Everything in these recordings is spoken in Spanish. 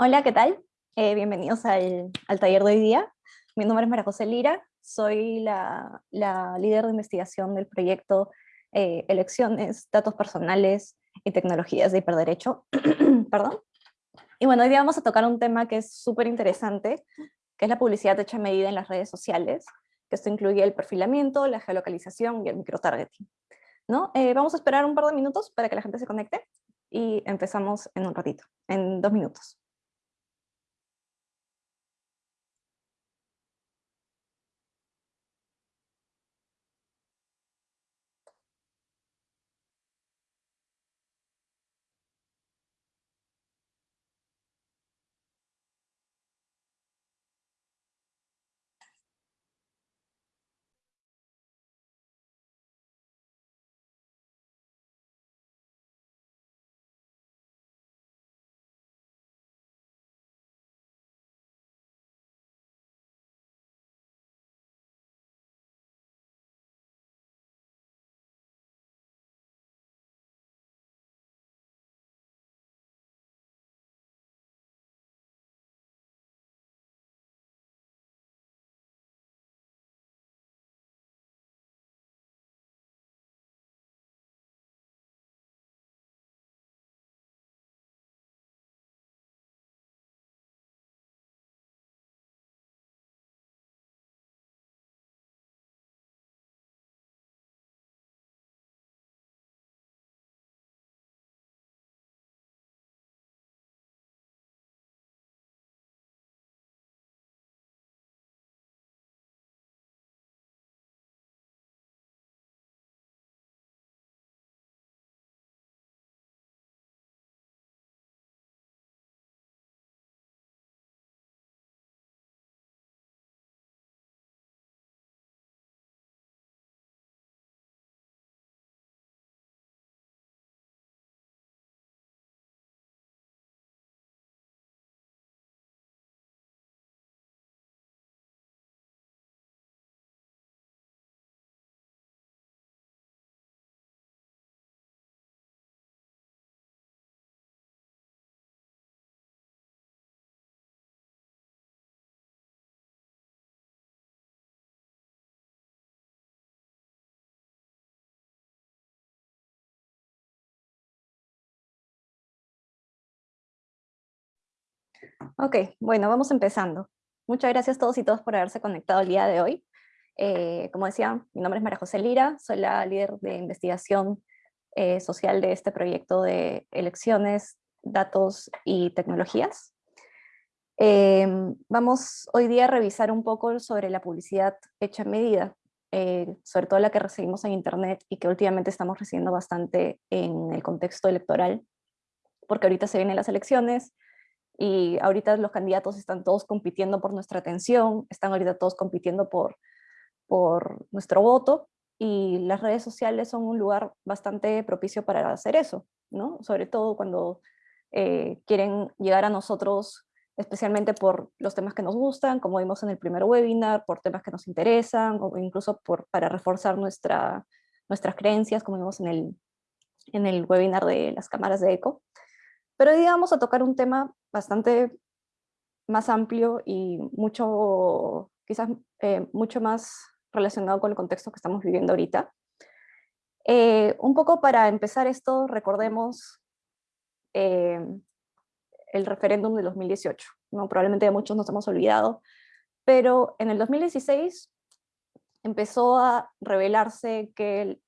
Hola, ¿qué tal? Eh, bienvenidos al, taller de hoy día. Mi nombre es María José Lira, soy la, líder de investigación del proyecto eh, Elecciones, Datos Personales y Tecnologías de Hiperderecho. Perdón. Y bueno, hoy día vamos a tocar un tema que es súper interesante, que es la publicidad hecha a medida en las redes sociales, que esto incluye el perfilamiento, la geolocalización y el microtargeting. ¿no? Eh, vamos a esperar un par de minutos para que la gente se conecte y empezamos en un ratito, en dos minutos. Ok, bueno, vamos empezando. Muchas gracias a todos y todas por haberse conectado el día de hoy. Eh, como decía, mi nombre es María José Lira, soy la líder de investigación eh, social de este proyecto de elecciones, datos y tecnologías. Em, vamos hoy día a revisar un poco sobre la publicidad hecha en medida, eh, sobre todo la que recibimos en internet y que últimamente estamos recibiendo bastante en el contexto electoral, porque ahorita se vienen las elecciones, y ahorita los candidatos están todos compitiendo por nuestra atención, están ahorita todos compitiendo por, por nuestro voto, y las redes sociales son un lugar bastante propicio para hacer eso, ¿no? Sobre todo cuando eh, quieren llegar a nosotros especialmente por los temas que nos gustan, como vimos en el primer webinar, por temas que nos interesan, o incluso por, para reforzar nuestra, nuestras creencias, como vimos en el, en el webinar de las cámaras de eco. Pero hoy vamos a tocar un tema bastante más amplio y mucho, quizás eh, mucho más relacionado con el contexto que estamos viviendo ahorita. Eh, un poco para empezar esto, recordemos eh, el referéndum de 2018. ¿no? Probablemente muchos nos hemos olvidado, pero en el 2016 empezó a revelarse que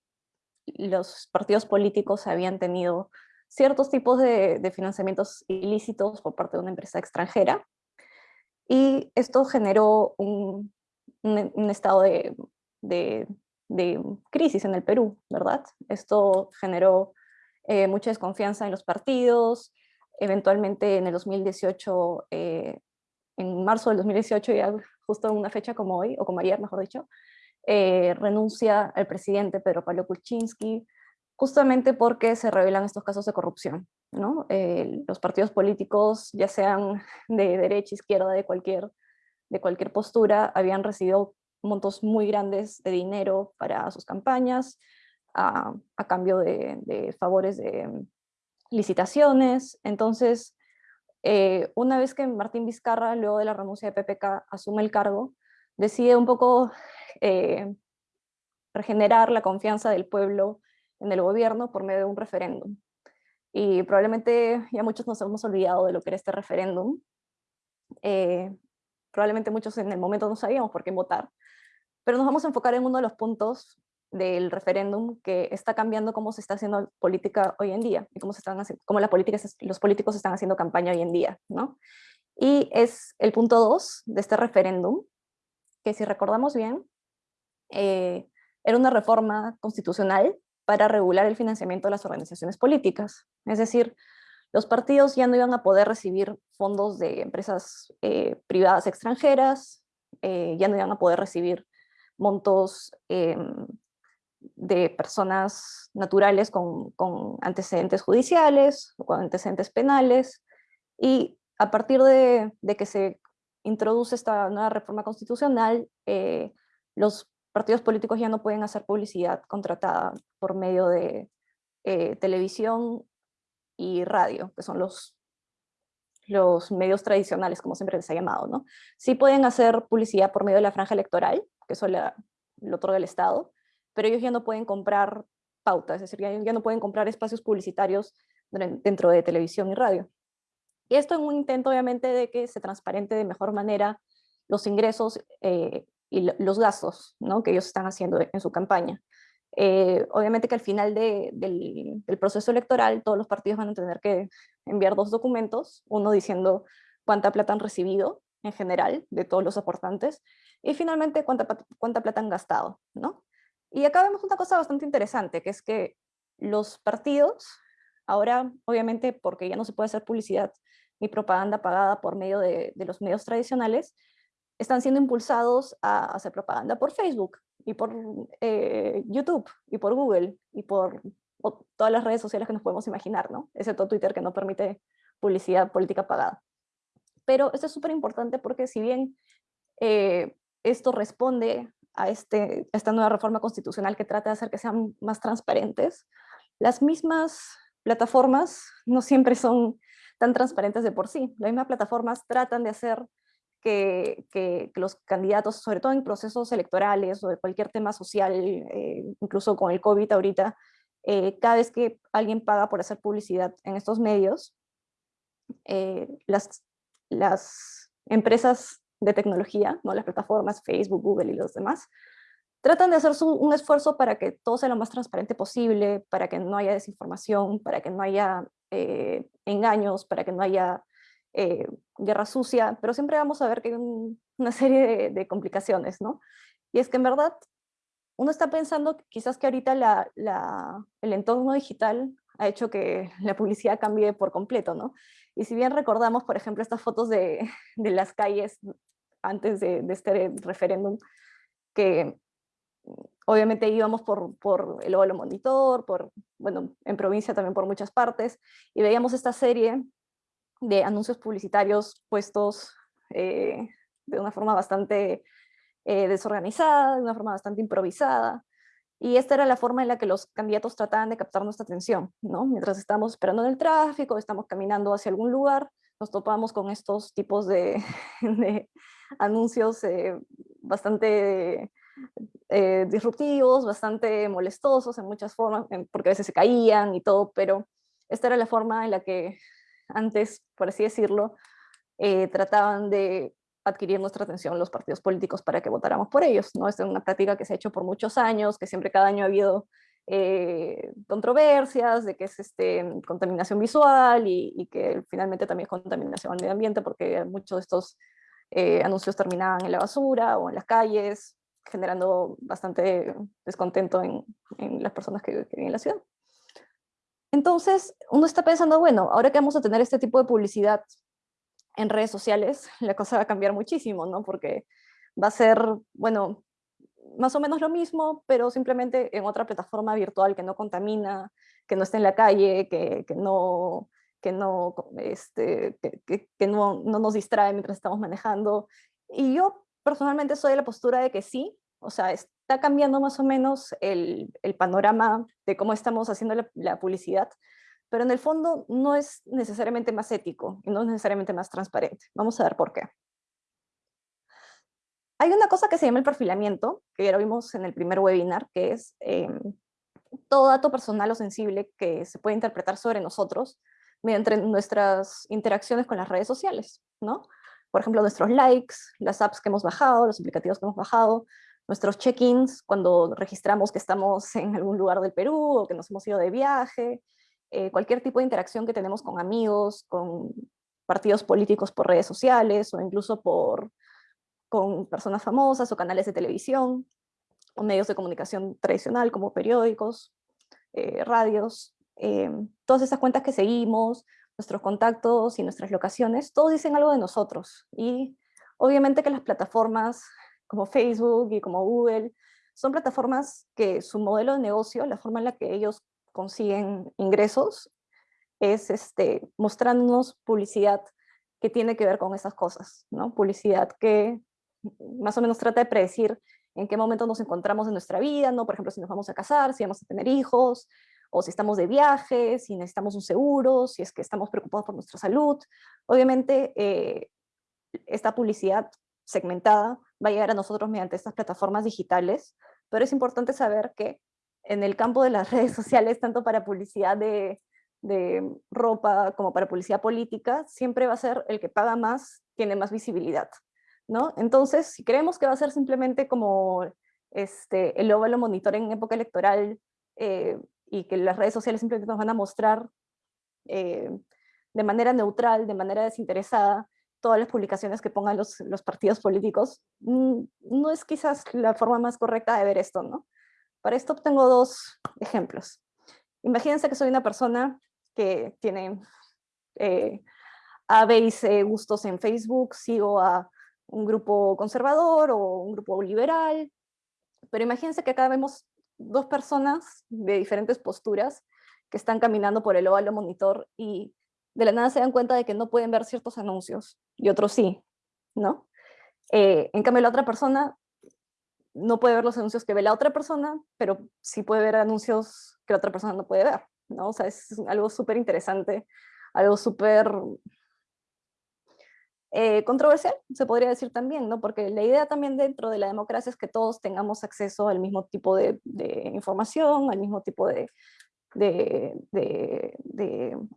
los partidos políticos habían tenido ciertos tipos de, financiamientos ilícitos por parte de una empresa extranjera. Y esto generó un, estado de, crisis en el Perú, ¿verdad? Esto generó eh, mucha desconfianza en los partidos, eventualmente en el 2018, eh, en marzo del 2018, ya justo en una fecha como hoy, o como ayer mejor dicho, eh, renuncia el presidente Pedro Pablo Kuczynski, justamente porque se revelan estos casos de corrupción. ¿no? Eh, los partidos políticos, ya sean de derecha, izquierda, de cualquier, de cualquier postura, habían recibido montos muy grandes de dinero para sus campañas, a, cambio de, favores de licitaciones. Entonces, eh, una vez que Martín Vizcarra, luego de la renuncia de PPK, asume el cargo, decide un poco eh, regenerar la confianza del pueblo en el gobierno por medio de un referéndum. Y probablemente ya muchos nos hemos olvidado de lo que era este referéndum. Eh, probablemente muchos en el momento no sabíamos por qué votar, pero nos vamos a enfocar en uno de los puntos del referéndum que está cambiando cómo se está haciendo política hoy en día y cómo, se están haciendo, cómo la política, los políticos están haciendo campaña hoy en día. ¿no? Y es el punto 2 de este referéndum, que si recordamos bien, eh, era una reforma constitucional para regular el financiamiento de las organizaciones políticas. Es decir, los partidos ya no iban a poder recibir fondos de empresas eh, privadas extranjeras, eh, ya no iban a poder recibir montos em, de personas naturales con, antecedentes judiciales o con antecedentes penales, y a partir de, que se introduce esta nueva reforma constitucional, eh, los partidos políticos ya no pueden hacer publicidad contratada por medio de eh, televisión y radio, que son los, medios tradicionales, como siempre les ha llamado. ¿no? Sí pueden hacer publicidad por medio de la franja electoral, que eso la, lo otorga el Estado, pero ellos ya no pueden comprar pautas, es decir, ya, no pueden comprar espacios publicitarios dentro de televisión y radio. Y esto en un intento, obviamente, de que se transparente de mejor manera los ingresos eh, y los gastos ¿no? que ellos están haciendo en su campaña. Eh, obviamente que al final del, proceso electoral todos los partidos van a tener que enviar dos documentos, uno diciendo cuánta plata han recibido en general de todos los aportantes y finalmente cuánta, cuánta plata han gastado. ¿no? Y acá vemos una cosa bastante interesante, que es que los partidos, ahora obviamente porque ya no se puede hacer publicidad ni propaganda pagada por medio de, los medios tradicionales, están siendo impulsados a hacer propaganda por Facebook y por eh, YouTube y por Google y por todas las redes sociales que nos podemos imaginar, ¿no? Excepto Twitter que no permite publicidad política pagada. Pero esto es súper importante porque si bien eh, esto responde a, este, esta nueva reforma constitucional que trata de hacer que sean más transparentes, las mismas plataformas no siempre son tan transparentes de por sí. Las mismas plataformas tratan de hacer que, los candidatos, sobre todo en procesos electorales o de cualquier tema social, eh, incluso con el COVID ahorita, eh, cada vez que alguien paga por hacer publicidad en estos medios, eh, las, las empresas de tecnología, ¿no? las plataformas, Facebook, Google y los demás, tratan de hacer un esfuerzo para que todo sea lo más transparente posible, para que no haya desinformación, para que no haya eh, engaños, para que no haya eh, guerra sucia, pero siempre vamos a ver que hay una serie de, complicaciones, ¿no? Y es que en verdad uno está pensando quizás que ahorita la, el entorno digital ha hecho que la publicidad cambie por completo, ¿no? Y si bien recordamos, por ejemplo, estas fotos de, las calles antes de, este referéndum, que obviamente íbamos por, por el Óvalo Monitor, por, bueno, en provincia también por muchas partes, y veíamos esta serie de anuncios publicitarios puestos eh, de una forma bastante eh, desorganizada, de una forma bastante improvisada, y esta era la forma en la que los candidatos trataban de captar nuestra atención, ¿no? Mientras estamos esperando en el tráfico, estamos caminando hacia algún lugar, nos topamos con estos tipos de, anuncios eh, bastante disruptivos, bastante molestosos en muchas formas, porque a veces se caían y todo, pero esta era la forma en la que antes, por así decirlo, eh, trataban de adquirir nuestra atención los partidos políticos para que votáramos por ellos. ¿no? Esta es una práctica que se ha hecho por muchos años, que siempre cada año ha habido eh, controversias de que es este, contaminación visual y, que finalmente también es contaminación al medio ambiente porque muchos de estos eh, anuncios terminaban en la basura o en las calles, generando bastante descontento en, las personas que, viven en la ciudad. Entonces, uno está pensando, bueno, ahora que vamos a tener este tipo de publicidad en redes sociales, la cosa va a cambiar muchísimo, ¿no? Porque va a ser, bueno, más o menos lo mismo, pero simplemente en otra plataforma virtual que no contamina, que no está en la calle, que, que no, que, no, este, que, que, no, no nos distrae mientras estamos manejando. Y yo personalmente soy de la postura de que sí, o sea, está cambiando más o menos el, el panorama de cómo estamos haciendo la, publicidad, pero en el fondo no es necesariamente más ético y no es necesariamente más transparente. Vamos a ver por qué. Hay una cosa que se llama el perfilamiento, que ya lo vimos en el primer webinar, que es em, todo dato personal o sensible que se puede interpretar sobre nosotros mediante nuestras interacciones con las redes sociales, ¿no? Por ejemplo, nuestros likes, las apps que hemos bajado, los aplicativos que hemos bajado, nuestros check-ins cuando registramos que estamos en algún lugar del Perú o que nos hemos ido de viaje, eh, cualquier tipo de interacción que tenemos con amigos, con partidos políticos por redes sociales o incluso por, con personas famosas o canales de televisión o medios de comunicación tradicional como periódicos, eh, radios, eh, todas esas cuentas que seguimos, nuestros contactos y nuestras locaciones, todos dicen algo de nosotros. Y obviamente que las plataformas como Facebook y como Google son plataformas que su modelo de negocio, la forma en la que ellos consiguen ingresos, es este, mostrándonos publicidad que tiene que ver con esas cosas, ¿no? Publicidad que más o menos trata de predecir en qué momento nos encontramos en nuestra vida, ¿no? Por ejemplo, si nos vamos a casar, si vamos a tener hijos, o si estamos de viaje, si necesitamos un seguro, si es que estamos preocupados por nuestra salud. Obviamente, eh, esta publicidad segmentada va a llegar a nosotros mediante estas plataformas digitales, pero es importante saber que en el campo de las redes sociales, tanto para publicidad de, de ropa como para publicidad política, siempre va a ser el que paga más, tiene más visibilidad. ¿no? Entonces, si creemos que va a ser simplemente como este, el óvalo monitor en época electoral eh, y que las redes sociales simplemente nos van a mostrar eh, de manera neutral, de manera desinteresada, todas las publicaciones que pongan los, partidos políticos, mm, no es quizás la forma más correcta de ver esto, ¿no? Para esto tengo dos ejemplos. Imagínense que soy una persona que tiene eh, A, B gustos en Facebook, sigo a un grupo conservador o un grupo liberal, pero imagínense que acá vemos dos personas de diferentes posturas que están caminando por el óvalo monitor y de la nada se dan cuenta de que no pueden ver ciertos anuncios y otros sí, ¿no? Eh, en cambio la otra persona no puede ver los anuncios que ve la otra persona, pero sí puede ver anuncios que la otra persona no puede ver, ¿no? O sea, es algo súper interesante, algo súper eh, controversial, se podría decir también, ¿no? Porque la idea también dentro de la democracia es que todos tengamos acceso al mismo tipo de, información, al mismo tipo de,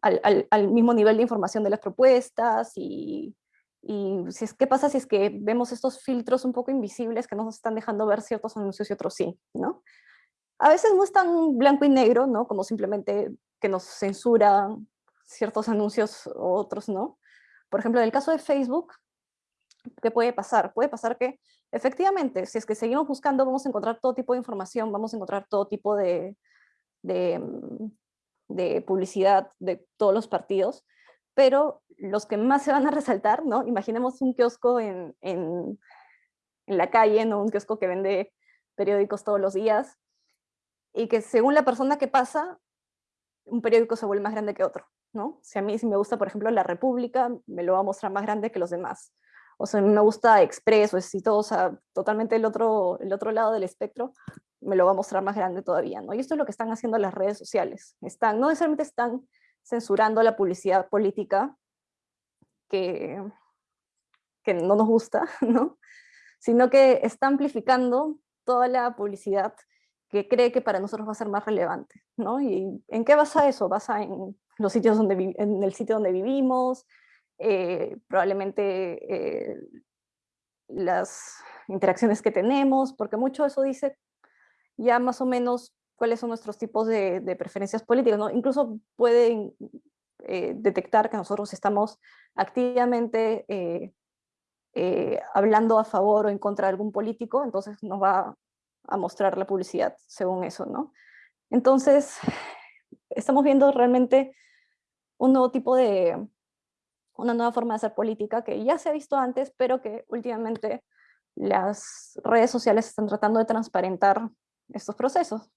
al, mismo nivel de información de las propuestas y, si es, qué pasa si es que vemos estos filtros un poco invisibles que nos están dejando ver ciertos anuncios y otros sí, ¿no? A veces no es tan blanco y negro, ¿no? Como simplemente que nos censuran ciertos anuncios o otros no, por ejemplo, en el caso de Facebook, ¿qué puede pasar? Puede pasar que efectivamente, si es que seguimos buscando, vamos a encontrar todo tipo de información, vamos a encontrar todo tipo de, de, mm, publicidad de todos los partidos, pero los que más se van a resaltar, ¿no? Imaginemos un kiosco en, en, la calle, ¿no? Un kiosco que vende periódicos todos los días, y que según la persona que pasa, un periódico se vuelve más grande que otro. ¿no? Si a mí me gusta, por ejemplo, La República, me lo va a mostrar más grande que los demás. O sea, me gusta Expreso, sea, totalmente el otro, el otro lado del espectro, me lo va a mostrar más grande todavía, ¿no? Y esto es lo que están haciendo las redes sociales. Están, no necesariamente están censurando la publicidad política que, que no nos gusta, ¿no? Sino que está amplificando toda la publicidad que cree que para nosotros va a ser más relevante, ¿no? ¿Y en qué basa eso? Basa en los sitios donde en el sitio donde vivimos, eh, probablemente eh, las interacciones que tenemos, porque mucho eso dice ya más o menos cuáles son nuestros tipos de, preferencias políticas, ¿no? Incluso pueden eh, detectar que nosotros estamos activamente hablando a favor o en contra de algún político, entonces nos va a mostrar la publicidad según eso, ¿no? Entonces, estamos viendo realmente un nuevo tipo de, una nueva forma de hacer política que ya se ha visto antes, pero que últimamente las redes sociales están tratando de transparentar estos procesos.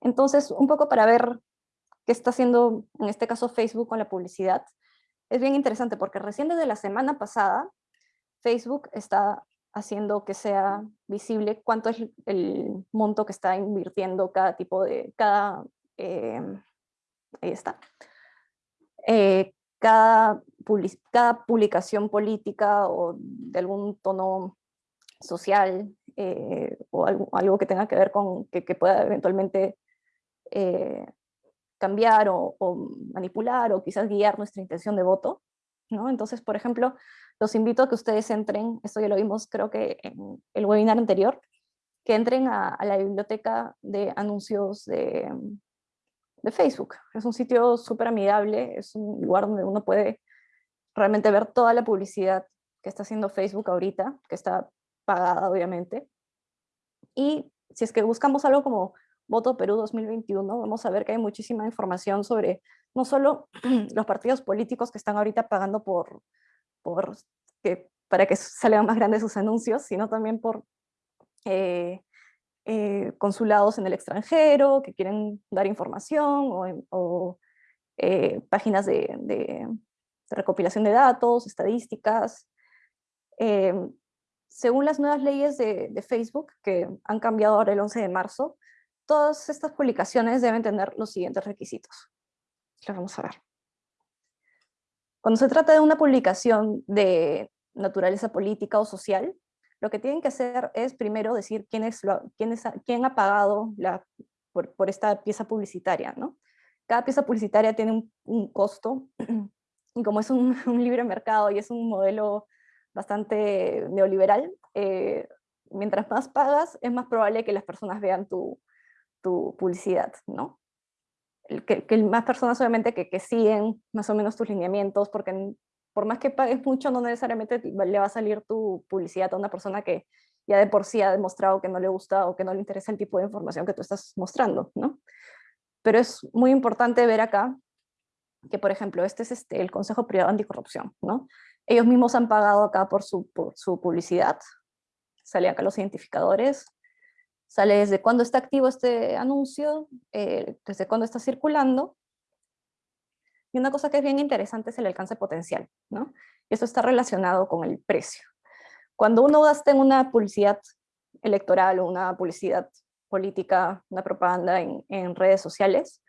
Entonces, un poco para ver qué está haciendo, en este caso, Facebook con la publicidad, es bien interesante porque recién desde la semana pasada, Facebook está haciendo que sea visible cuánto es el monto que está invirtiendo cada tipo de, cada eh, ahí está. Eh, cada, cada, publicación política o de algún tono social eh, o algo, que tenga que ver con que, pueda eventualmente eh, cambiar o, manipular o quizás guiar nuestra intención de voto. ¿no? Entonces, por ejemplo, los invito a que ustedes entren, esto ya lo vimos creo que en el webinar anterior, que entren a, la biblioteca de anuncios de, de Facebook. Es un sitio súper amigable, es un lugar donde uno puede realmente ver toda la publicidad que está haciendo Facebook ahorita, que está pagada obviamente. Y si es que buscamos algo como Voto Perú 2021, vamos a ver que hay muchísima información sobre no solo los partidos políticos que están ahorita pagando por, por que, para que salgan más grandes sus anuncios, sino también por eh, eh, consulados en el extranjero que quieren dar información o, eh, páginas de, recopilación de datos, estadísticas. Según las nuevas leyes de, de, Facebook, que han cambiado ahora el 11 de marzo, todas estas publicaciones deben tener los siguientes requisitos. Lo vamos a ver. Cuando se trata de una publicación de naturaleza política o social, lo que tienen que hacer es primero decir quién, es quién, es, quién ha pagado la, por, por, esta pieza publicitaria. ¿no? Cada pieza publicitaria tiene un, un costo, y como es un, un, libre mercado y es un modelo bastante neoliberal, eh, mientras más pagas, es más probable que las personas vean tu, publicidad, ¿no? Que, que más personas obviamente que, que siguen más o menos tus lineamientos, porque por más que pagues mucho, no necesariamente le va a salir tu publicidad a una persona que ya de por sí ha demostrado que no le gusta o que no le interesa el tipo de información que tú estás mostrando, ¿no? Pero es muy importante ver acá que, por ejemplo, este es este, el Consejo Privado Anticorrupción, ¿no? Ellos mismos han pagado acá por su, por su publicidad, sale acá los identificadores, sale desde cuándo está activo este anuncio, eh, desde cuándo está circulando, y una cosa que es bien interesante es el alcance potencial, ¿no? Y eso está relacionado con el precio. Cuando uno gasta en una publicidad electoral o una publicidad política, una propaganda en, en, redes sociales,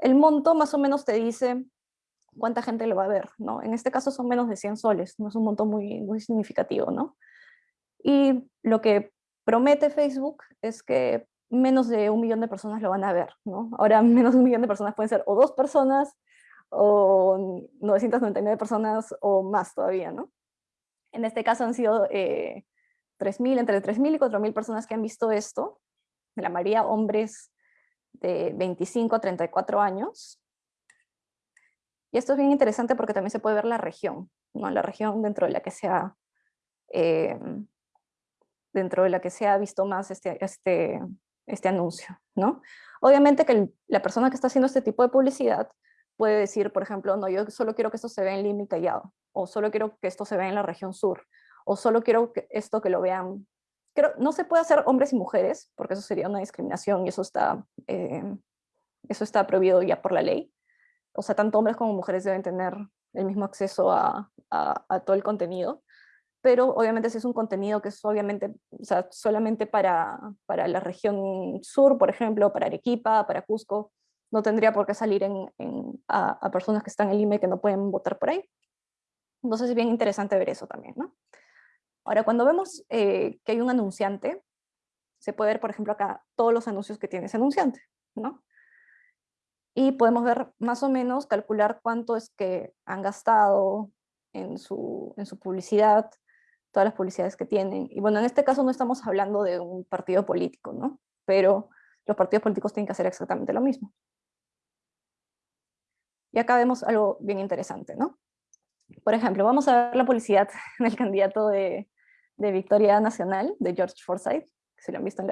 el monto más o menos te dice cuánta gente lo va a ver, ¿no? En este caso son menos de 100 soles, no es un monto muy, muy significativo, ¿no? Y lo que promete Facebook es que menos de un millón de personas lo van a ver, ¿no? Ahora menos de un millón de personas pueden ser o dos personas, o 999 personas o más todavía, ¿no? En este caso han sido eh, 3.000, entre 3.000 y 4.000 personas que han visto esto, la mayoría hombres de 25 a 34 años. Y esto es bien interesante porque también se puede ver la región, ¿no? la región dentro de la que se ha, eh, dentro de la que se ha visto más este, este, este anuncio. ¿no? Obviamente que la persona que está haciendo este tipo de publicidad puede decir, por ejemplo, no, yo solo quiero que esto se vea en Lima y Callao, o solo quiero que esto se vea en la región sur, o solo quiero que esto que lo vean. Creo, no se puede hacer hombres y mujeres, porque eso sería una discriminación y eso está, eh, eso está prohibido ya por la ley. O sea, tanto hombres como mujeres deben tener el mismo acceso a, a, todo el contenido, pero obviamente si es un contenido que es obviamente, o sea, solamente para, para la región sur, por ejemplo, para Arequipa, para Cusco, no tendría por qué salir en, a, personas que están en Lima y que no pueden votar por ahí. Entonces es bien interesante ver eso también, ¿no? Ahora, cuando vemos eh, que hay un anunciante, se puede ver, por ejemplo, acá todos los anuncios que tiene ese anunciante, ¿no? Y podemos ver más o menos, calcular cuánto es que han gastado en su, en su publicidad, todas las publicidades que tienen. Y bueno, en este caso no estamos hablando de un partido político, ¿no? Pero los partidos políticos tienen que hacer exactamente lo mismo. Y acá vemos algo bien interesante, ¿no? Por ejemplo, vamos a ver la publicidad del candidato de, de Victoria Nacional, de George Forsyth, que se lo han visto en,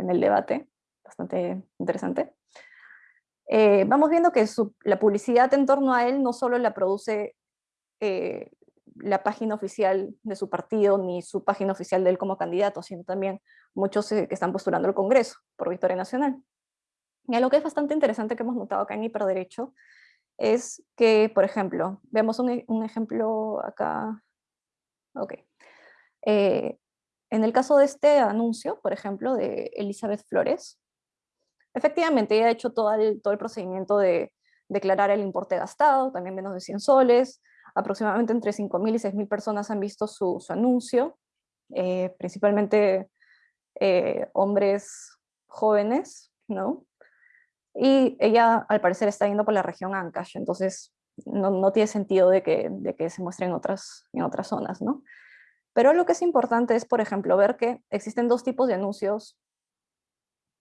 en, el debate, bastante interesante. Eh, vamos viendo que la publicidad en torno a él no solo la produce eh, la página oficial de su partido, ni su página oficial de él como candidato, sino también muchos eh, que están postulando al Congreso por Victoria Nacional. Y algo que es bastante interesante que hemos notado acá en Hiperderecho es que, por ejemplo, vemos un, un ejemplo acá. Ok. Eh, en el caso de este anuncio, por ejemplo, de Elizabeth Flores, efectivamente ella ha hecho todo el, todo el procedimiento de declarar el importe gastado, también menos de 100 soles, aproximadamente entre 5.000 y 6.000 personas han visto su, su anuncio, eh, principalmente eh, hombres jóvenes, ¿no? Y ella al parecer está yendo por la región Ancash, entonces no, tiene sentido de que, se muestre en otras, en otras zonas, ¿no? Pero lo que es importante es, por ejemplo, ver que existen dos tipos de anuncios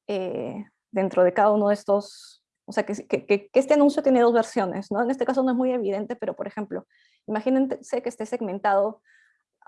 eh, dentro de cada uno de estos, o sea, que, este anuncio tiene dos versiones, ¿no? En este caso no es muy evidente, pero por ejemplo, imagínense que esté segmentado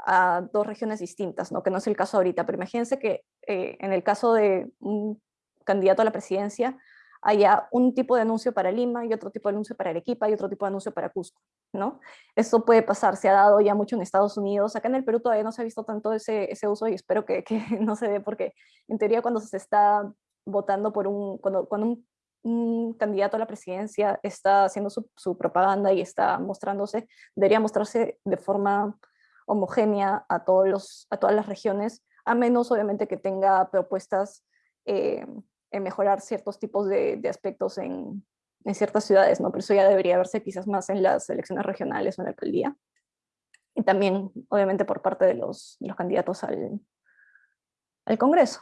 a dos regiones distintas, ¿no? que no es el caso ahorita, pero imagínense que eh, en el caso de un candidato a la presidencia haya un tipo de anuncio para Lima y otro tipo de anuncio para Arequipa y otro tipo de anuncio para Cusco, ¿no? Esto puede pasar, se ha dado ya mucho en Estados Unidos, acá en el Perú todavía no se ha visto tanto ese, ese uso y espero que, que no se dé porque en teoría cuando se está votando por un, cuando, cuando un, un candidato a la presidencia está haciendo su, su propaganda y está mostrándose, debería mostrarse de forma homogénea a, todos los, a todas las regiones, a menos obviamente que tenga propuestas eh, en mejorar ciertos tipos de, aspectos en, ciertas ciudades, ¿no? Pero eso ya debería verse quizás más en las elecciones regionales o en la alcaldía. Y también, obviamente, por parte de los, candidatos al, al Congreso.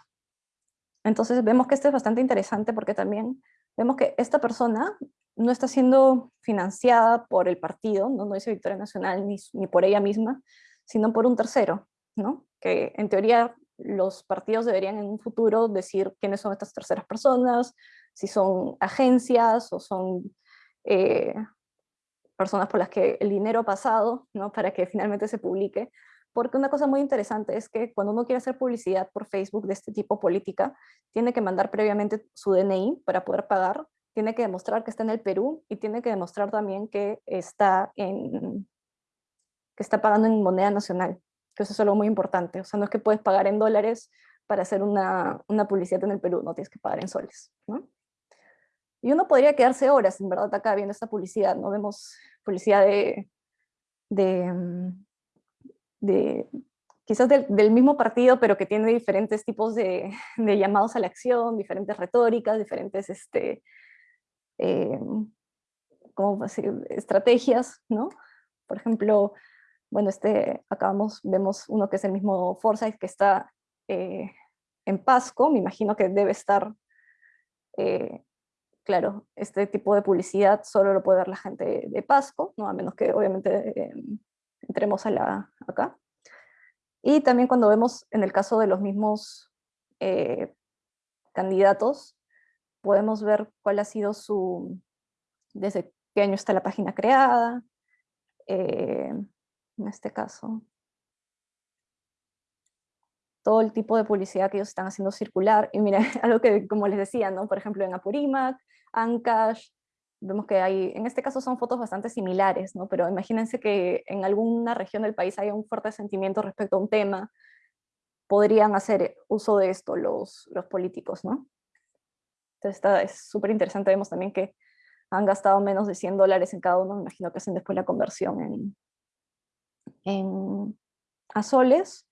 Entonces vemos que esto es bastante interesante porque también vemos que esta persona no está siendo financiada por el partido, no, no dice Victoria Nacional ni, ni por ella misma, sino por un tercero, ¿no? Que en teoría los partidos deberían en un futuro decir quiénes son estas terceras personas, si son agencias o son eh, personas por las que el dinero ha pasado, ¿no? para que finalmente se publique. Porque una cosa muy interesante es que cuando uno quiere hacer publicidad por Facebook de este tipo política, tiene que mandar previamente su DNI para poder pagar, tiene que demostrar que está en el Perú y tiene que demostrar también que está en, que está pagando en moneda nacional, que eso es algo muy importante. O sea, no es que puedes pagar en dólares para hacer una, una publicidad en el Perú, no tienes que pagar en soles. ¿no? Y uno podría quedarse horas, en verdad, acá viendo esta publicidad, ¿no? Vemos publicidad de, de, mm, de quizás del, del, mismo partido, pero que tiene diferentes tipos de, de, llamados a la acción, diferentes retóricas, diferentes este, eh, ¿cómo decir? estrategias, ¿no? Por ejemplo, bueno, este, acá vemos, uno que es el mismo Forsyth que está eh, en Pasco, me imagino que debe estar, eh, claro, este tipo de publicidad solo lo puede ver la gente de Pasco, ¿no? a menos que obviamente eh, entremos a la, acá. Y también cuando vemos en el caso de los mismos candidatos, podemos ver cuál ha sido su, desde qué año está la página creada, en este caso. Todo el tipo de publicidad que ellos están haciendo circular. Y mira, algo que, como les decía, ¿no? por ejemplo, en Apurímac, Ancash, vemos que hay, en este caso son fotos bastante similares, ¿no? pero imagínense que en alguna región del país haya un fuerte sentimiento respecto a un tema, podrían hacer uso de esto los, los políticos, ¿no? Entonces está, es súper interesante, vemos también que han gastado menos de 100 dólares en cada uno, me imagino que hacen después la conversión en, en, a soles,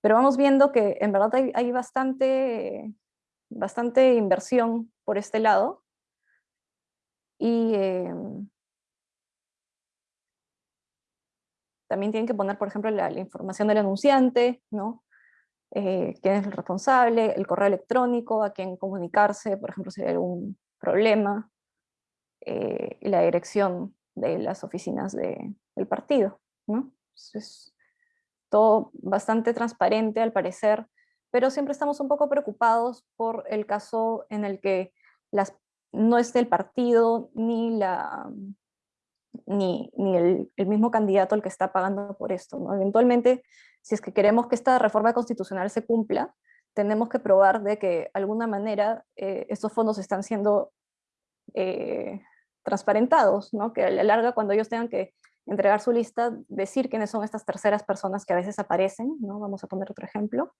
pero vamos viendo que en verdad hay, bastante, bastante inversión por este lado, y eh, también tienen que poner, por ejemplo, la, información del anunciante, ¿no? Eh, quién es el responsable, el correo electrónico, a quién comunicarse, por ejemplo, si hay algún problema, eh, la dirección de las oficinas de, del partido. ¿no? Es todo bastante transparente al parecer, pero siempre estamos un poco preocupados por el caso en el que las, no es del partido ni, la, ni, ni el, el, mismo candidato el que está pagando por esto. ¿no? Eventualmente, si es que queremos que esta reforma constitucional se cumpla, tenemos que probar de que de alguna manera eh, estos fondos están siendo eh, transparentados, ¿no? que a la larga cuando ellos tengan que entregar su lista, decir quiénes son estas terceras personas que a veces aparecen, ¿no? Vamos a poner otro ejemplo.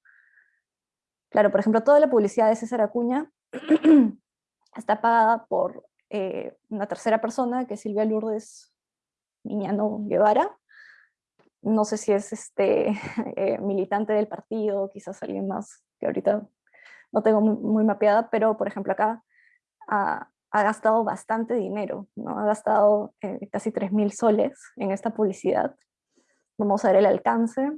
Claro, por ejemplo, toda la publicidad de César Acuña está pagada por eh, una tercera persona, que es Silvia Lourdes Miñano Guevara. No sé si es este, eh, militante del partido, quizás alguien más que ahorita no tengo muy, muy mapeada, pero por ejemplo acá ha, gastado bastante dinero, ¿no? ha gastado eh, casi 3.000 soles en esta publicidad. Vamos a ver el alcance.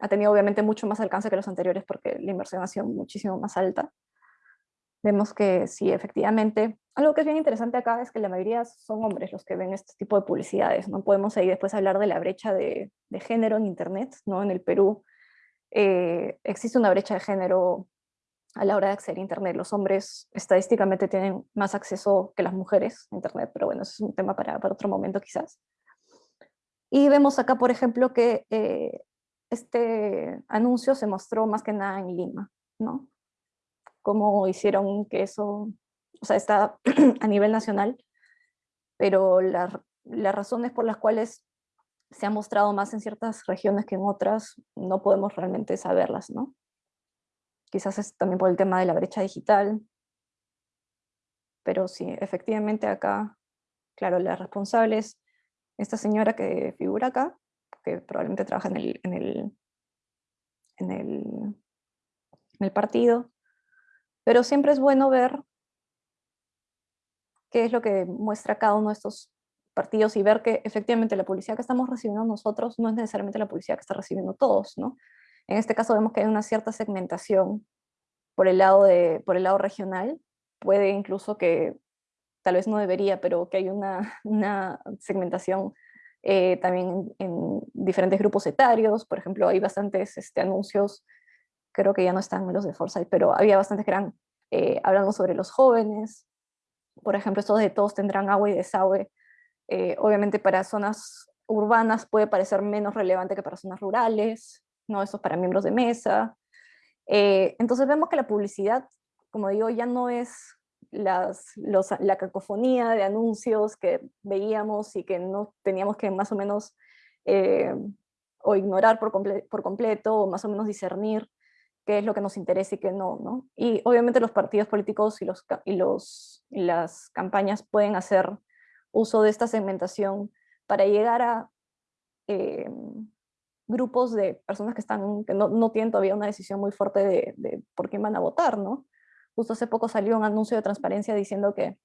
Ha tenido obviamente mucho más alcance que los anteriores porque la inversión ha sido muchísimo más alta. Vemos que sí, efectivamente, algo que es bien interesante acá es que la mayoría son hombres los que ven este tipo de publicidades. No podemos ahí después hablar de la brecha de, género en Internet. ¿no? En el Perú eh, existe una brecha de género a la hora de acceder a Internet. Los hombres estadísticamente tienen más acceso que las mujeres a Internet, pero bueno, eso es un tema para, para otro momento quizás. Y vemos acá, por ejemplo, que eh, este anuncio se mostró más que nada en Lima, ¿no? Cómo hicieron que eso, o sea, está a nivel nacional, pero las razones por las cuales se ha mostrado más en ciertas regiones que en otras, no podemos realmente saberlas, ¿no? Quizás es también por el tema de la brecha digital, pero sí, efectivamente acá, claro, la responsable es esta señora que figura acá, que probablemente trabaja en el, en el, en el, en el partido, pero siempre es bueno ver qué es lo que muestra cada uno de estos partidos y ver que efectivamente la publicidad que estamos recibiendo nosotros no es necesariamente la publicidad que está recibiendo todos, ¿no? En este caso vemos que hay una cierta segmentación por el lado, de, por el lado regional, puede incluso que, tal vez no debería, pero que hay una, una segmentación eh, también en, diferentes grupos etarios, por ejemplo, hay bastantes este, anuncios, creo que ya no están los de Foresight, pero había bastantes que eran eh, hablando sobre los jóvenes, por ejemplo, estos de todos tendrán agua y desagüe, eh, obviamente para zonas urbanas puede parecer menos relevante que para zonas rurales, ¿no? Eso es para miembros de mesa. Eh, entonces vemos que la publicidad, como digo, ya no es las, la cacofonía de anuncios que veíamos y que no teníamos que más o menos eh, o ignorar por, por, completo o más o menos discernir qué es lo que nos interesa y qué no, ¿no? Y obviamente los partidos políticos y, los, y, los, y las campañas pueden hacer uso de esta segmentación para llegar a eh, grupos de personas que, están, que no, no, tienen todavía una decisión muy fuerte de, de, por quién van a votar, ¿no? Justo hace poco salió un anuncio de transparencia diciendo que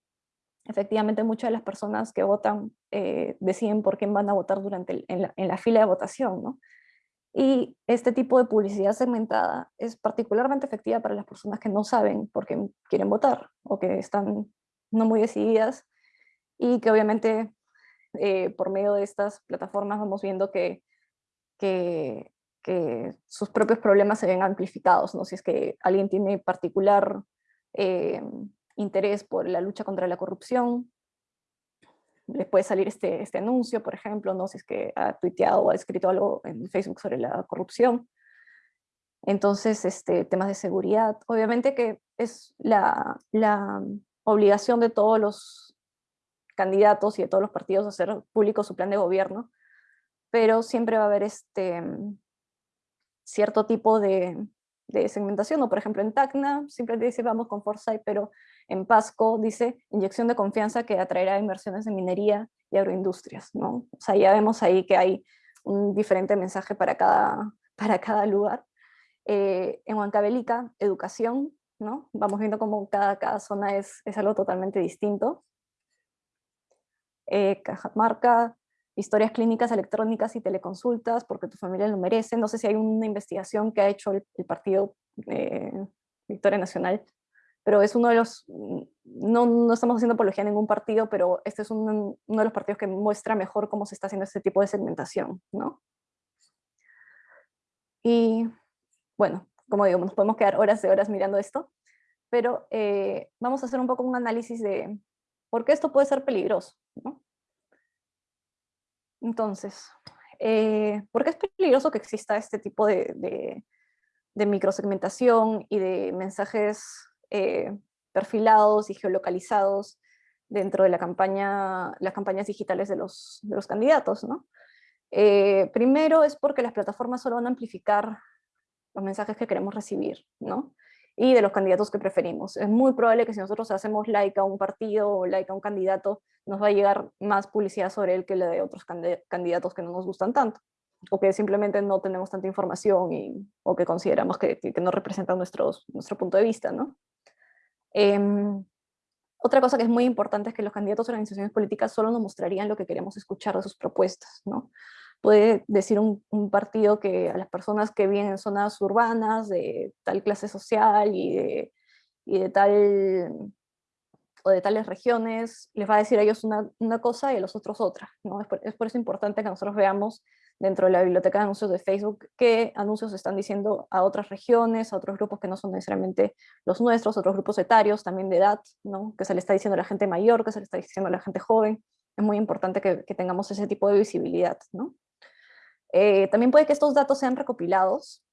efectivamente muchas de las personas que votan eh, deciden por quién van a votar durante en, la, en, la, fila de votación, ¿no? Y este tipo de publicidad segmentada es particularmente efectiva para las personas que no saben por qué quieren votar o que están no muy decididas y que obviamente eh, por medio de estas plataformas vamos viendo que, que, sus propios problemas se ven amplificados, ¿no? si es que alguien tiene particular eh, interés por la lucha contra la corrupción, les puede salir este, este anuncio, por ejemplo, ¿no? si es que ha tuiteado o ha escrito algo en Facebook sobre la corrupción. Entonces, este, temas de seguridad, obviamente que es la, la obligación de todos los candidatos y de todos los partidos hacer público su plan de gobierno, pero siempre va a haber este cierto tipo de, de segmentación, o por ejemplo en Tacna simplemente dice vamos con Foresight, pero en Pasco dice inyección de confianza que atraerá inversiones en minería y agroindustrias, ¿no? O sea, ya vemos ahí que hay un diferente mensaje para cada, para cada lugar. Eh, en Huancavelica, educación, ¿no? Vamos viendo cómo cada, cada zona es, es algo totalmente distinto eh, Cajamarca, historias clínicas electrónicas y teleconsultas, porque tu familia lo merece. No sé si hay una investigación que ha hecho el, partido eh, Victoria Nacional, pero es uno de los, no, no, estamos haciendo apología a ningún partido, pero este es un, uno de los partidos que muestra mejor cómo se está haciendo este tipo de segmentación, ¿no? Y bueno, como digo, nos podemos quedar horas de horas mirando esto, pero eh, vamos a hacer un poco un análisis de por qué esto puede ser peligroso, ¿no? Entonces, eh, ¿por qué es peligroso que exista este tipo de, de, de microsegmentación y de mensajes eh, perfilados y geolocalizados dentro de la campaña, las campañas digitales de los, candidatos? ¿no? Eh, primero es porque las plataformas solo van a amplificar los mensajes que queremos recibir, ¿no? Y de los candidatos que preferimos. Es muy probable que si nosotros hacemos like a un partido o like a un candidato, nos va a llegar más publicidad sobre él que la de otros candidatos que no nos gustan tanto, o que simplemente no tenemos tanta información y, o que consideramos que, no representan nuestros, nuestro punto de vista. ¿no? Eh, Otra cosa que es muy importante es que los candidatos a organizaciones políticas solo nos mostrarían lo que queremos escuchar de sus propuestas, ¿no? Puede decir un, partido que a las personas que viven en zonas urbanas de tal clase social y de, y de tal o de tales regiones, les va a decir a ellos una, una cosa y a los otros otra. ¿no? Es, por, es por eso importante que nosotros veamos dentro de la biblioteca de anuncios de Facebook qué anuncios están diciendo a otras regiones, a otros grupos que no son necesariamente los nuestros, otros grupos etarios, también de edad, ¿no? que se le está diciendo a la gente mayor, que se le está diciendo a la gente joven. Es muy importante que, que tengamos ese tipo de visibilidad. ¿no? Eh, también puede que estos datos sean recopilados,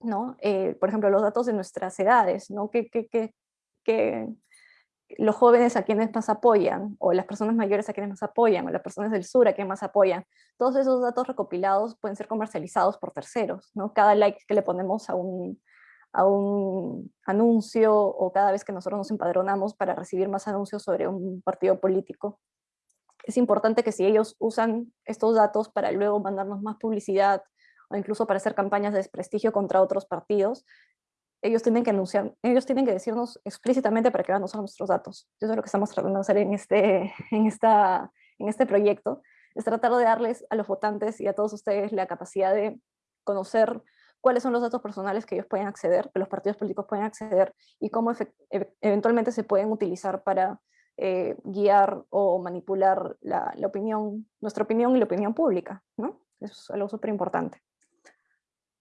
¿no? Eh, por ejemplo, los datos de nuestras edades, ¿no? que, que, que los jóvenes a quienes más apoyan, o las personas mayores a quienes más apoyan, o las personas del sur a quienes más apoyan. Todos esos datos recopilados pueden ser comercializados por terceros, ¿no? Cada like que le ponemos a un, a un anuncio, o cada vez que nosotros nos empadronamos para recibir más anuncios sobre un partido político, es importante que si ellos usan estos datos para luego mandarnos más publicidad, o incluso para hacer campañas de desprestigio contra otros partidos, ellos tienen que anunciar, ellos tienen que decirnos explícitamente para que van a usar nuestros datos. Eso es lo que estamos tratando de hacer en este, en, esta, en este proyecto, es tratar de darles a los votantes y a todos ustedes la capacidad de conocer cuáles son los datos personales que ellos pueden acceder, que los partidos políticos pueden acceder, y cómo e, eventualmente se pueden utilizar para eh, guiar o manipular la, la, opinión, nuestra opinión y la opinión pública, ¿no? Eso es algo súper importante.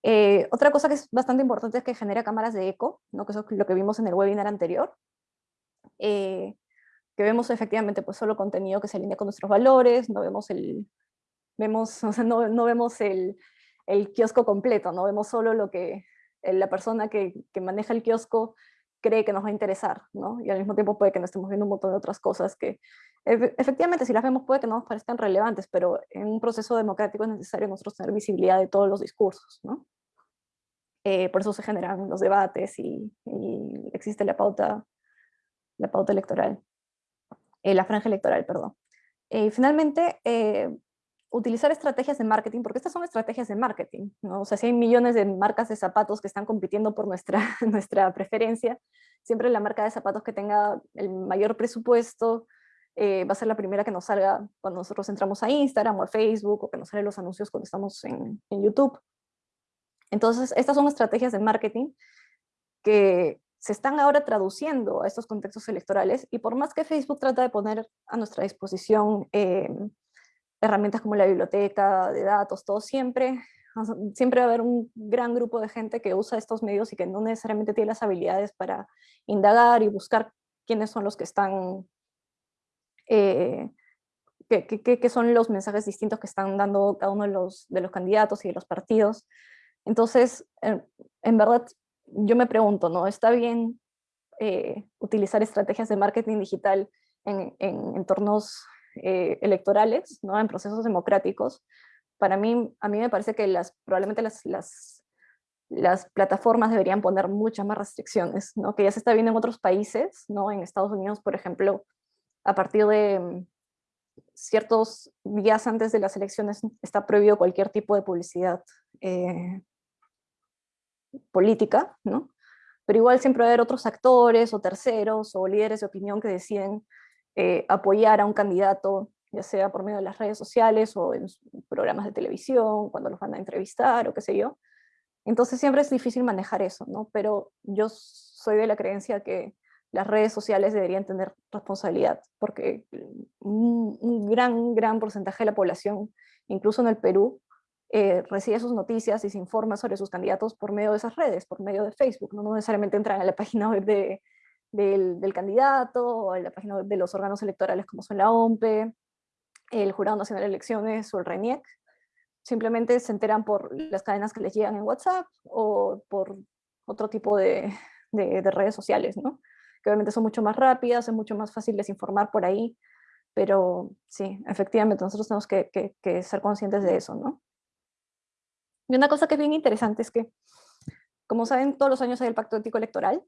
Eh, otra cosa que es bastante importante es que genera cámaras de eco, ¿no? que eso es lo que vimos en el webinar anterior, eh, que vemos efectivamente pues solo contenido que se alinea con nuestros valores, no vemos el, vemos, o sea, no, no vemos el, el, kiosco completo, no vemos solo lo que la persona que, que, maneja el kiosco cree que nos va a interesar, ¿no? y al mismo tiempo puede que no estemos viendo un montón de otras cosas que efectivamente si las vemos puede que no nos parezcan relevantes, pero en un proceso democrático es necesario nosotros tener visibilidad de todos los discursos, ¿no? Eh, por eso se generan los debates y, existe la pauta, la pauta electoral, eh, la franja electoral, perdón. Eh, y finalmente, utilizar estrategias de marketing, porque estas son estrategias de marketing, ¿no? O sea, si hay millones de marcas de zapatos que están compitiendo por nuestra, nuestra preferencia, siempre la marca de zapatos que tenga el mayor presupuesto, eh, va a ser la primera que nos salga cuando nosotros entramos a Instagram o a Facebook, o que nos salen los anuncios cuando estamos en, en YouTube. Entonces, estas son estrategias de marketing que se están ahora traduciendo a estos contextos electorales, y por más que Facebook trata de poner a nuestra disposición eh, herramientas como la biblioteca de datos, todo siempre, siempre va a haber un gran grupo de gente que usa estos medios y que no necesariamente tiene las habilidades para indagar y buscar quiénes son los que están eh, qué, son los mensajes distintos que están dando cada uno de los, de los candidatos y de los partidos. Entonces, en, verdad, yo me pregunto, ¿no? ¿Está bien eh, utilizar estrategias de marketing digital en, en entornos eh, electorales, ¿no? en procesos democráticos? Para mí, a mí me parece que las, probablemente las, las, las plataformas deberían poner muchas más restricciones, ¿no? que ya se está viendo en otros países, ¿no? en Estados Unidos, por ejemplo, a partir de mm, ciertos días antes de las elecciones está prohibido cualquier tipo de publicidad eh, política, ¿no? Pero igual siempre va a haber otros actores o terceros o líderes de opinión que deciden eh, apoyar a un candidato, ya sea por medio de las redes sociales o en programas de televisión, cuando los van a entrevistar o qué sé yo. Entonces siempre es difícil manejar eso, ¿no? Pero yo soy de la creencia que las redes sociales deberían tener responsabilidad, porque un, gran, gran porcentaje de la población, incluso en el Perú, eh, recibe sus noticias y se informa sobre sus candidatos por medio de esas redes, por medio de Facebook, no, necesariamente entran a la página web de, del, candidato o a la página web de los órganos electorales como son la OMPE, el Jurado Nacional de Elecciones o el RENIEC, simplemente se enteran por las cadenas que les llegan en WhatsApp o por otro tipo de, de redes sociales, ¿no? que obviamente son mucho más rápidas, es mucho más fácil desinformar por ahí, pero sí, efectivamente nosotros tenemos que, que, ser conscientes de eso, ¿no? Y una cosa que es bien interesante es que, como saben, todos los años hay el Pacto Ético Electoral,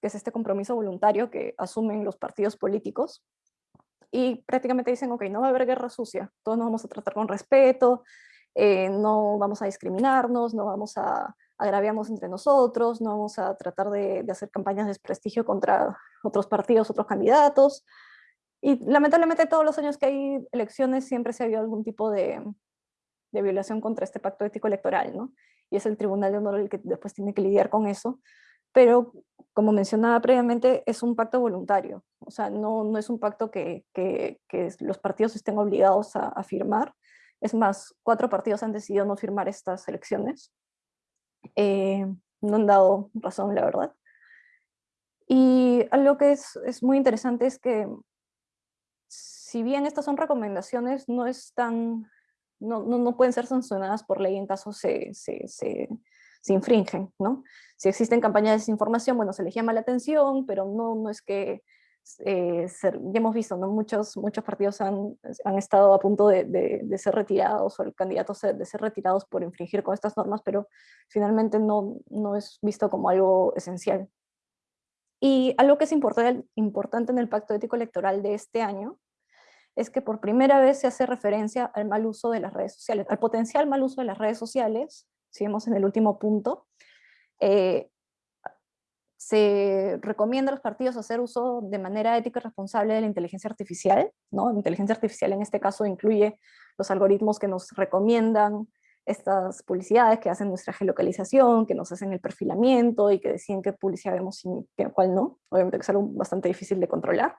que es este compromiso voluntario que asumen los partidos políticos, y prácticamente dicen, ok, no va a haber guerra sucia, todos nos vamos a tratar con respeto, eh, no vamos a discriminarnos, no vamos a, agraviamos entre nosotros, no vamos a tratar de, hacer campañas de desprestigio contra otros partidos, otros candidatos. Y lamentablemente todos los años que hay elecciones siempre se ha habido algún tipo de, de violación contra este pacto ético electoral, ¿no? Y es el Tribunal de Honor el que después tiene que lidiar con eso. Pero, como mencionaba previamente, es un pacto voluntario. O sea, no, no es un pacto que, que, que los partidos estén obligados a, a firmar. Es más, cuatro partidos han decidido no firmar estas elecciones. Eh, no han dado razón, la verdad. Y algo que es, es muy interesante es que si bien estas son recomendaciones, no están no, no, no, pueden ser sancionadas por ley en caso se, se, se, se, infringen, ¿no? Si existen campañas de desinformación, bueno, se les llama la atención, pero no, no es que, eh, ser, ya hemos visto, ¿no? Muchos, muchos partidos han, han estado a punto de, de, de, ser retirados, o el candidato de ser retirados por infringir con estas normas, pero finalmente no, no es visto como algo esencial. Y algo que es importante, importante en el pacto ético electoral de este año es que por primera vez se hace referencia al mal uso de las redes sociales, al potencial mal uso de las redes sociales, si vemos en el último punto, eh, se recomienda a los partidos hacer uso de manera ética y responsable de la inteligencia artificial, ¿no? La inteligencia artificial en este caso incluye los algoritmos que nos recomiendan estas publicidades, que hacen nuestra geolocalización, que nos hacen el perfilamiento y que deciden qué publicidad vemos y cuál no. Obviamente que es algo bastante difícil de controlar.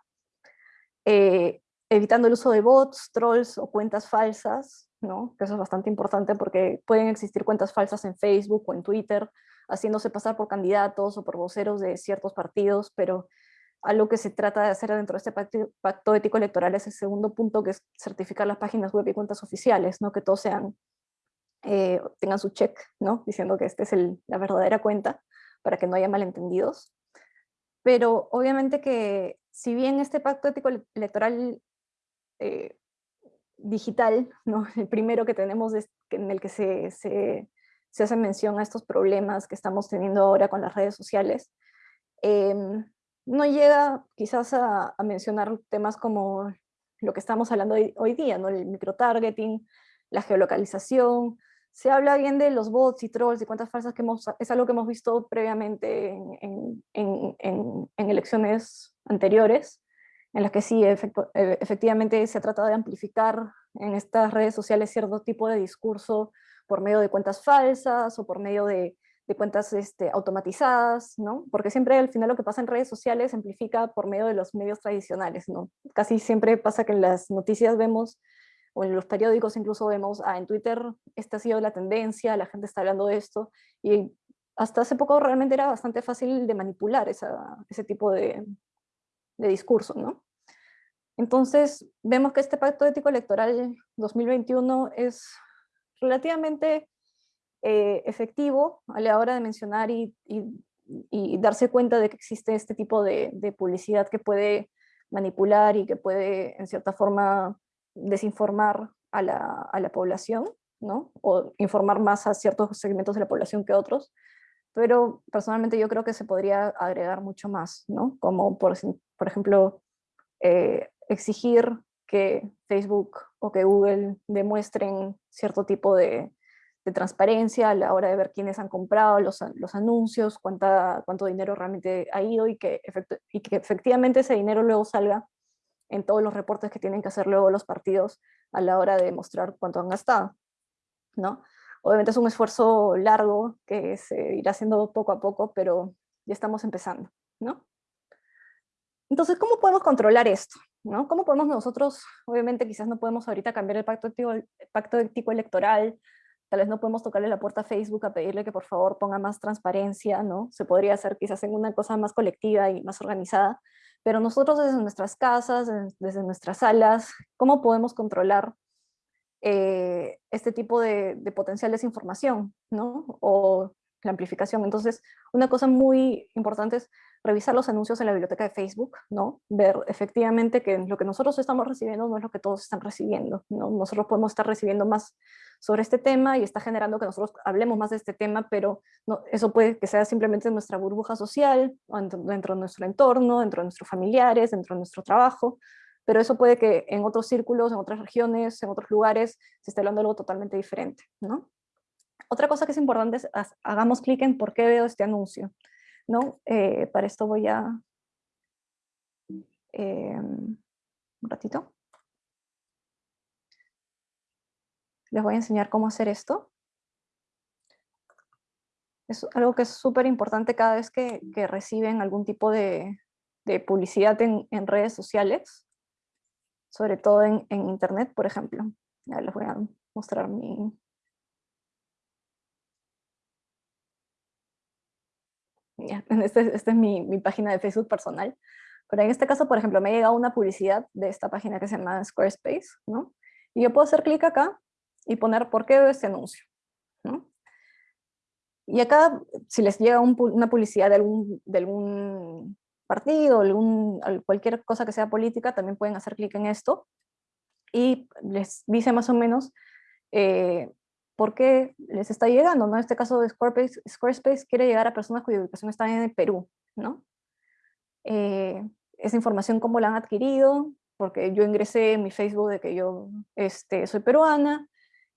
Eh, evitando el uso de bots, trolls o cuentas falsas, ¿no? que eso es bastante importante porque pueden existir cuentas falsas en Facebook o en Twitter, haciéndose pasar por candidatos o por voceros de ciertos partidos, pero algo que se trata de hacer dentro de este pacto, ético electoral es el segundo punto, que es certificar las páginas web y cuentas oficiales, ¿no? que todos sean, eh, tengan su check, ¿no? diciendo que esta es el, la verdadera cuenta, para que no haya malentendidos. Pero obviamente que si bien este pacto ético electoral eh, digital, ¿no? el primero que tenemos es en el que se, se, se, hace mención a estos problemas que estamos teniendo ahora con las redes sociales, em, no llega quizás a, a, mencionar temas como lo que estamos hablando hoy, hoy día, ¿no? el microtargeting, la geolocalización, se habla bien de los bots y trolls y cuentas falsas que hemos, es algo que hemos visto previamente en, en, en, en elecciones anteriores, en las que sí, eh, efectivamente se ha tratado de amplificar en estas redes sociales cierto tipo de discurso por medio de cuentas falsas o por medio de, de cuentas este, automatizadas, ¿no? Porque siempre al final lo que pasa en redes sociales se amplifica por medio de los medios tradicionales, ¿no? Casi siempre pasa que en las noticias vemos, o en los periódicos incluso vemos, ah, en Twitter esta ha sido la tendencia, la gente está hablando de esto, y hasta hace poco realmente era bastante fácil de manipular esa, ese tipo de, de discurso, ¿no? Entonces, vemos que este pacto ético electoral 2021 es relativamente eh, efectivo a la hora de mencionar y, darse cuenta de que existe este tipo de, publicidad que puede manipular y que puede, en cierta forma, desinformar a la, a la población, ¿no? O informar más a ciertos segmentos de la población que otros pero personalmente yo creo que se podría agregar mucho más, ¿no? Como por, por ejemplo, eh, exigir que Facebook o que Google demuestren cierto tipo de, de, transparencia a la hora de ver quiénes han comprado los, los anuncios, cuánta, cuánto dinero realmente ha ido y que, y que efectivamente ese dinero luego salga en todos los reportes que tienen que hacer luego los partidos a la hora de mostrar cuánto han gastado, ¿no? Obviamente es un esfuerzo largo que se irá haciendo poco a poco, pero ya estamos empezando, ¿no? Entonces, ¿cómo podemos controlar esto? ¿No? ¿Cómo podemos nosotros, obviamente quizás no podemos ahorita cambiar el pacto ético, electoral, tal vez no podemos tocarle la puerta a Facebook a pedirle que por favor ponga más transparencia, ¿no? Se podría hacer quizás en una cosa más colectiva y más organizada, pero nosotros desde nuestras casas, desde nuestras salas, ¿cómo podemos controlar eh, este tipo de, de, potencial desinformación, ¿no? O la amplificación. Entonces, una cosa muy importante es revisar los anuncios en la biblioteca de Facebook, ¿no? Ver efectivamente que lo que nosotros estamos recibiendo no es lo que todos están recibiendo, ¿no? Nosotros podemos estar recibiendo más sobre este tema y está generando que nosotros hablemos más de este tema, pero no, eso puede que sea simplemente nuestra burbuja social, dentro de nuestro entorno, dentro de nuestros familiares, dentro de nuestro trabajo, pero eso puede que en otros círculos, en otras regiones, en otros lugares, se esté hablando de algo totalmente diferente, ¿no? Otra cosa que es importante es hagamos clic en por qué veo este anuncio. ¿No? Eh, para esto voy a... Eh, un ratito. Les voy a enseñar cómo hacer esto. Es algo que es súper importante cada vez que, reciben algún tipo de, publicidad en, redes sociales, sobre todo en, internet, por ejemplo. Ya les voy a mostrar mi... esta este es mi, mi, página de Facebook personal. Pero en este caso, por ejemplo, me ha llegado una publicidad de esta página que se llama Squarespace, ¿no? Y yo puedo hacer clic acá y poner por qué veo este anuncio, ¿no? Y acá, si les llega una publicidad de algún, de algún partido, algún, cualquier cosa que sea política, también pueden hacer clic en esto y les dice más o menos eh, por qué les está llegando, ¿no? En este caso de Squarespace, Squarespace quiere llegar a personas cuya ubicación está en el Perú, ¿no? Eh, esa información cómo la han adquirido, porque yo ingresé en mi Facebook de que yo este, soy peruana,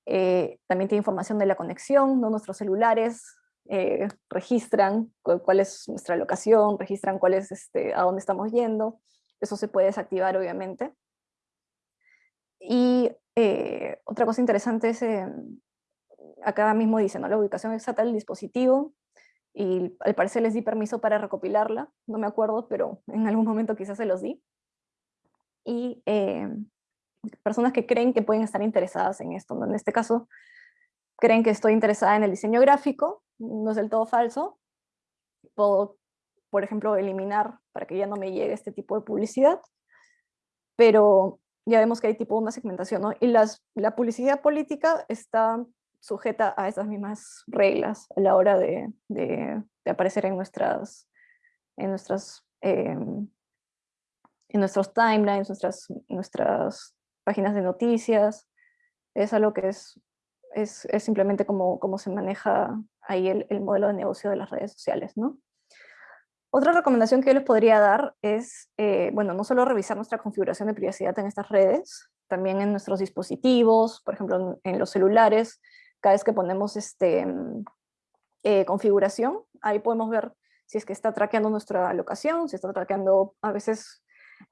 eh, también tiene información de la conexión, ¿no? nuestros celulares eh, registran cuál es nuestra locación, registran cuál es este, a dónde estamos yendo. Eso se puede desactivar, obviamente. Y eh, otra cosa interesante es, acá mismo dice, ¿no? la ubicación exacta del dispositivo, y al parecer les di permiso para recopilarla, no me acuerdo, pero en algún momento quizás se los di. Y eh, personas que creen que pueden estar interesadas en esto, en este caso creen que estoy interesada en el diseño gráfico, no es del todo falso, puedo, por ejemplo, eliminar para que ya no me llegue este tipo de publicidad, pero ya vemos que hay tipo una segmentación, ¿no? Y las, la publicidad política está sujeta a esas mismas reglas a la hora de, de, aparecer en nuestras, en nuestras, em, en nuestros timelines, nuestras, nuestras páginas de noticias. Es algo que es, es, es simplemente como, como se maneja ahí el, el, modelo de negocio de las redes sociales, ¿no? Otra recomendación que yo les podría dar es, eh, bueno, no solo revisar nuestra configuración de privacidad en estas redes, también en nuestros dispositivos, por ejemplo, en, en los celulares, cada vez que ponemos este, mm, eh, configuración, ahí podemos ver si es que está traqueando nuestra locación, si está traqueando, a veces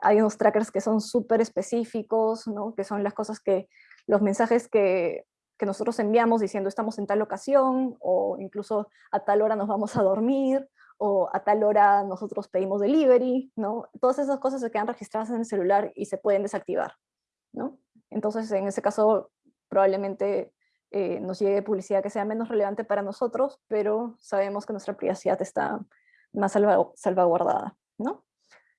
hay unos trackers que son súper específicos, ¿no? que son las cosas que, los mensajes que, que nosotros enviamos diciendo estamos en tal ocasión, o incluso a tal hora nos vamos a dormir, o a tal hora nosotros pedimos delivery, ¿no? Todas esas cosas se quedan registradas en el celular y se pueden desactivar, ¿no? Entonces, en ese caso, probablemente eh, nos llegue publicidad que sea menos relevante para nosotros, pero sabemos que nuestra privacidad está más salvaguardada, ¿no?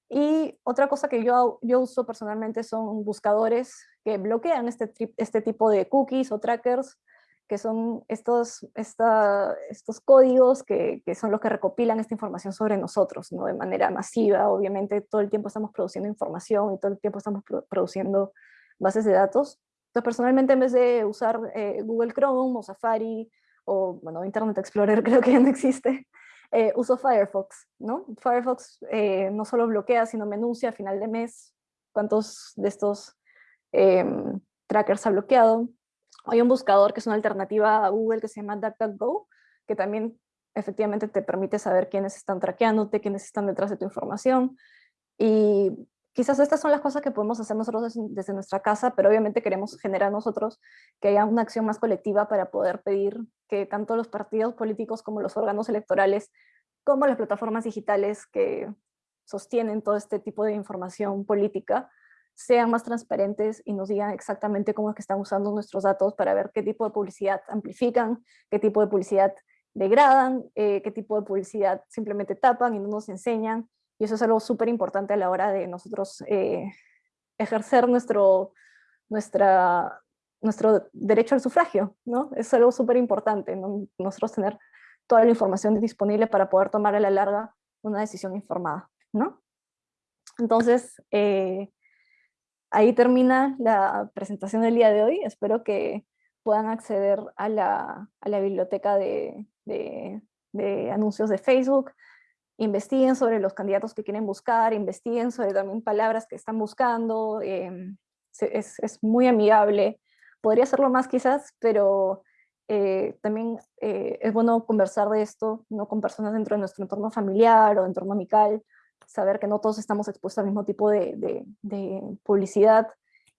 Y otra cosa que yo, yo uso personalmente son buscadores que bloquean este, este tipo de cookies o trackers, que son estos, esta, estos códigos que, que, son los que recopilan esta información sobre nosotros, ¿no? de manera masiva. Obviamente todo el tiempo estamos produciendo información y todo el tiempo estamos produciendo bases de datos, personalmente, en vez de usar eh, Google Chrome o Safari, o bueno, Internet Explorer creo que ya no existe, eh, uso Firefox, ¿no? Firefox eh, no solo bloquea, sino me anuncia a final de mes cuántos de estos em, trackers ha bloqueado. Hay un buscador que es una alternativa a Google que se llama DuckDuckGo, que también efectivamente te permite saber quiénes están traqueándote, quiénes están detrás de tu información. Y quizás estas son las cosas que podemos hacer nosotros desde nuestra casa, pero obviamente queremos generar nosotros que haya una acción más colectiva para poder pedir que tanto los partidos políticos como los órganos electorales, como las plataformas digitales que sostienen todo este tipo de información política, sean más transparentes y nos digan exactamente cómo es que están usando nuestros datos para ver qué tipo de publicidad amplifican, qué tipo de publicidad degradan, eh, qué tipo de publicidad simplemente tapan y no nos enseñan, y eso es algo súper importante a la hora de nosotros eh, ejercer nuestro, nuestra, nuestro derecho al sufragio, ¿no? Es algo súper importante, nosotros tener toda la información disponible para poder tomar a la larga una decisión informada, ¿no? Entonces, eh, ahí termina la presentación del día de hoy. Espero que puedan acceder a la, a la biblioteca de, de, anuncios de Facebook, investiguen sobre los candidatos que quieren buscar, investiguen sobre también palabras que están buscando, em, es, muy amigable. Podría hacerlo más quizás, pero eh, también eh, es bueno conversar de esto, no con personas dentro de nuestro entorno familiar o entorno amical, saber que no todos estamos expuestos al mismo tipo de, publicidad.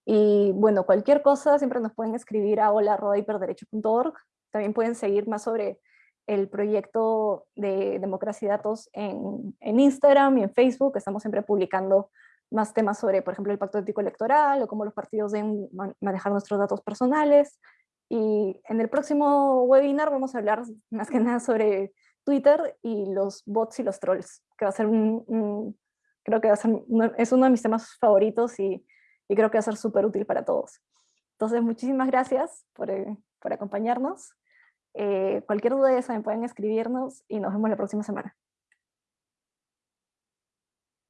Y bueno, cualquier cosa siempre nos pueden escribir a hola.hiperderecho.org. También pueden seguir más sobre el proyecto de democracia datos en, en, Instagram y en Facebook. Estamos siempre publicando más temas sobre, por ejemplo, el pacto ético electoral o cómo los partidos deben manejar nuestros datos personales. Y en el próximo webinar vamos a hablar más que nada sobre Twitter y los bots y los trolls, que va a ser un, creo que va a ser, es uno de mis temas favoritos y, y creo que va a ser súper útil para todos. Entonces, muchísimas gracias por, eh, por acompañarnos. Eh, cualquier duda ya saben, pueden escribirnos y nos vemos la próxima semana.